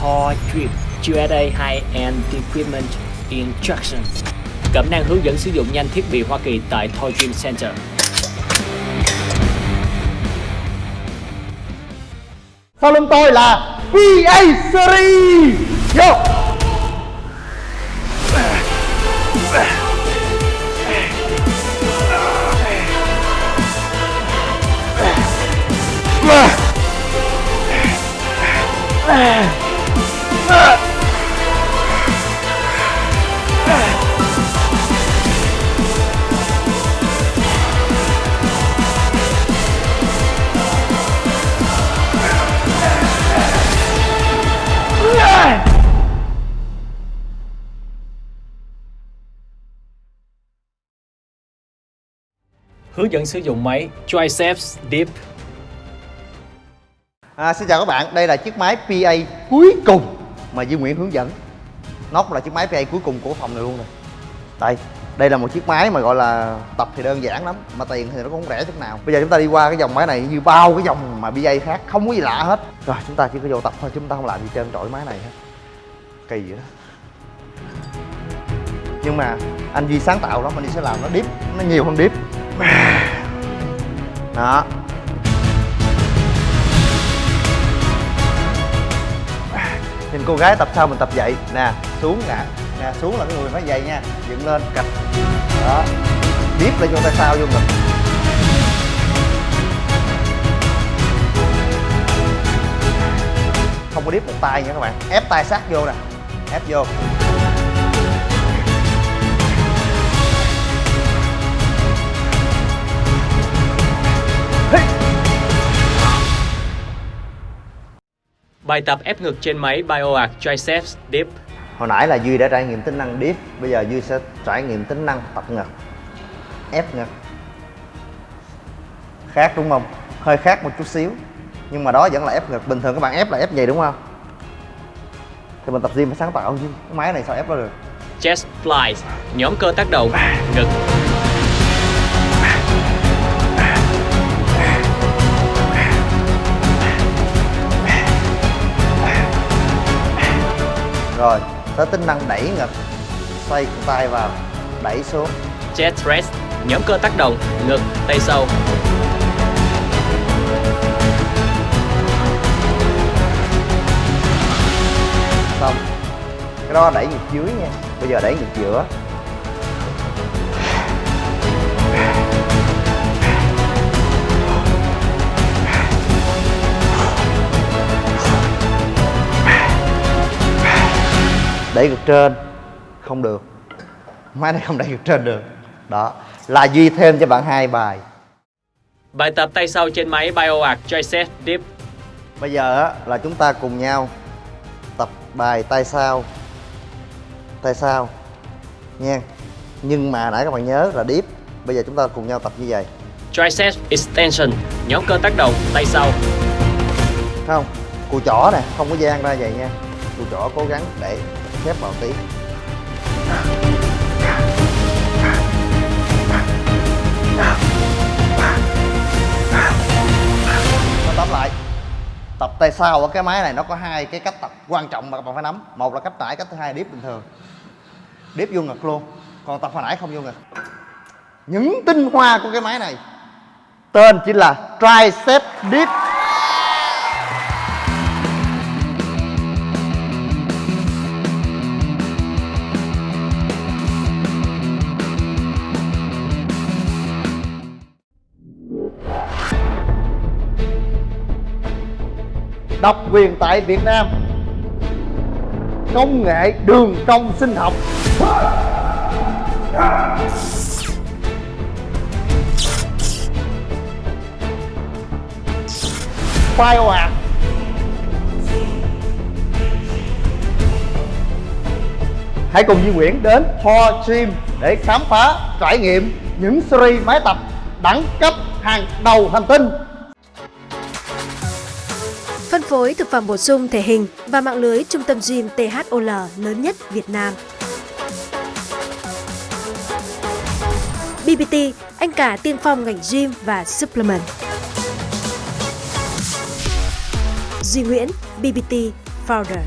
Thor Drip USA High-End Equipment Instruction. Cẩm năng hướng dẫn sử dụng nhanh thiết bị Hoa Kỳ tại Thor Dream Center. Sau lưng tôi là PA Series. Vô. Hướng dẫn sử dụng máy Triceps Dip à, Xin chào các bạn, đây là chiếc máy PA cuối cùng mà Duy Nguyễn hướng dẫn. Nóc là chiếc máy PA cuối cùng của phòng này luôn rồi Đây, đây là một chiếc máy mà gọi là tập thì đơn giản lắm Mà tiền thì nó cũng không rẻ chút nào. Bây giờ chúng ta đi qua cái dòng máy này như bao cái dòng mà PA khác Không có gì lạ hết. Rồi chúng ta chỉ có vô tập thôi, chúng ta không làm gì trơn trội máy này hết. Kỳ vậy đó. Nhưng mà anh Duy sáng tạo lắm, anh Duy sẽ làm nó deep, nó nhiều hơn deep đó. Nhìn cô gái tập sao mình tập vậy? Nè, xuống nè. Nè, xuống là cái người phải dậy nha. Dựng lên, cạch. Đó. Tiếp lên cho tay sau vô ngực. Không có điếp một tay nha các bạn. Ép tay sát vô nè. Ép vô. Bài tập ép ngực trên máy BioArt Triceps Dip Hồi nãy là Duy đã trải nghiệm tính năng deep Bây giờ Duy sẽ trải nghiệm tính năng tập ngực. Ép ngực. Khác đúng không? Hơi khác một chút xíu Nhưng mà đó vẫn là ép ngực. Bình thường các bạn ép là ép vậy đúng không? Thì mình tập gym phải sáng tạo chứ. Cái máy này sao ép nó được? Chest Flies Nhóm cơ tác động Ngực Rồi, tới tính năng đẩy ngực Xoay tay vào, đẩy xuống. Chest Rest Nhóm cơ tác động Ngực, tay sâu Xong. Cái đó đẩy ngực dưới nha. Bây giờ đẩy ngực giữa đẩy ngực trên. Không được. Máy này không đẩy ngực trên được. Đó. Là duy thêm cho bạn hai bài. Bài tập tay sau trên máy BioArt Triceps Dip bây giờ là chúng ta cùng nhau tập bài tay sau. Tay sau. Nha. Nhưng mà nãy các bạn nhớ là deep. Bây giờ chúng ta cùng nhau tập như vậy. Triceps Extension. Nhóm cơ tác động tay sau. Không. Cùi chỏ nè. Không có gian ra vậy nha. Cùi chỏ cố gắng để khép vào tí. Tóm lại, tập tay sau ở cái máy này nó có hai cái cách tập quan trọng mà các bạn phải nắm. Một là cách nãy cách thứ hai điếp bình thường. Điếp vô ngực luôn, còn tập hồi nãy không vô ngực. Những tinh hoa của cái máy này, tên chính là tricep dip độc quyền tại Việt Nam. Công nghệ đường cong sinh học. BioArt Hãy cùng Duy Nguyễn đến Thor Gym để khám phá, trải nghiệm những series máy tập đẳng cấp hàng đầu hành tinh phân phối thực phẩm bổ sung thể hình và mạng lưới trung tâm gym THOL lớn nhất Việt Nam. BBT, anh cả tiên phong ngành gym và supplement. Duy Nguyễn, BBT Founder.